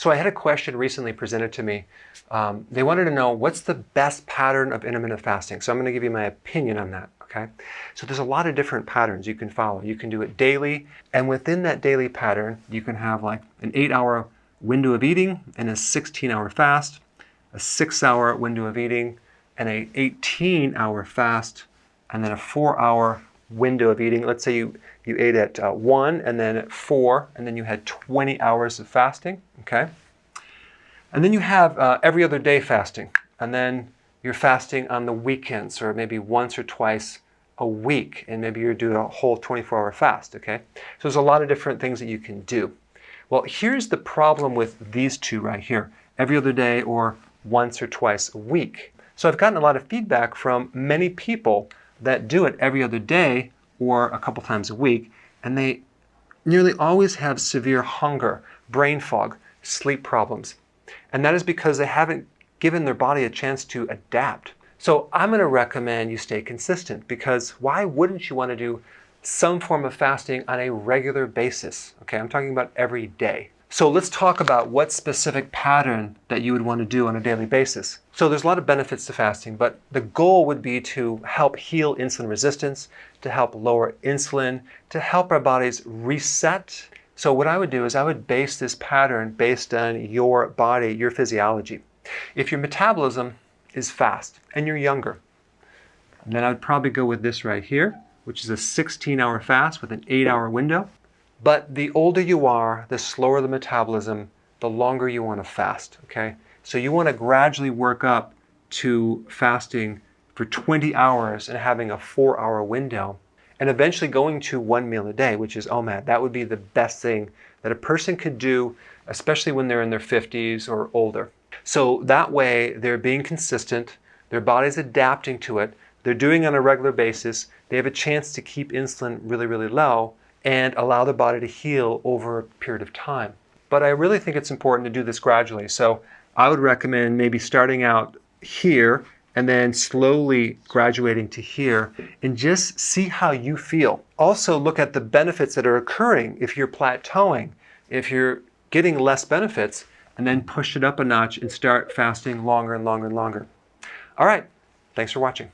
So I had a question recently presented to me. Um, they wanted to know what's the best pattern of intermittent fasting. So I'm going to give you my opinion on that. Okay. So there's a lot of different patterns you can follow. You can do it daily, and within that daily pattern, you can have like an eight-hour window of eating and a 16-hour fast, a six-hour window of eating, and a 18-hour fast, and then a four-hour window of eating. Let's say you, you ate at uh, 1 and then at 4, and then you had 20 hours of fasting, okay? And then you have uh, every other day fasting, and then you're fasting on the weekends or maybe once or twice a week, and maybe you're doing a whole 24-hour fast, okay? So there's a lot of different things that you can do. Well, here's the problem with these two right here, every other day or once or twice a week. So I've gotten a lot of feedback from many people that do it every other day or a couple times a week, and they nearly always have severe hunger, brain fog, sleep problems. And that is because they haven't given their body a chance to adapt. So I'm going to recommend you stay consistent because why wouldn't you want to do some form of fasting on a regular basis? Okay, I'm talking about every day. So let's talk about what specific pattern that you would want to do on a daily basis. So there's a lot of benefits to fasting, but the goal would be to help heal insulin resistance, to help lower insulin, to help our bodies reset. So what I would do is I would base this pattern based on your body, your physiology. If your metabolism is fast and you're younger, then I would probably go with this right here, which is a 16 hour fast with an eight hour window. But the older you are, the slower the metabolism, the longer you want to fast, okay? So you want to gradually work up to fasting for 20 hours and having a four hour window and eventually going to one meal a day, which is OMAD. That would be the best thing that a person could do, especially when they're in their 50s or older. So that way they're being consistent, their body's adapting to it, they're doing it on a regular basis, they have a chance to keep insulin really, really low, and allow the body to heal over a period of time. But I really think it's important to do this gradually. So I would recommend maybe starting out here and then slowly graduating to here and just see how you feel. Also look at the benefits that are occurring if you're plateauing, if you're getting less benefits, and then push it up a notch and start fasting longer and longer and longer. All right, thanks for watching.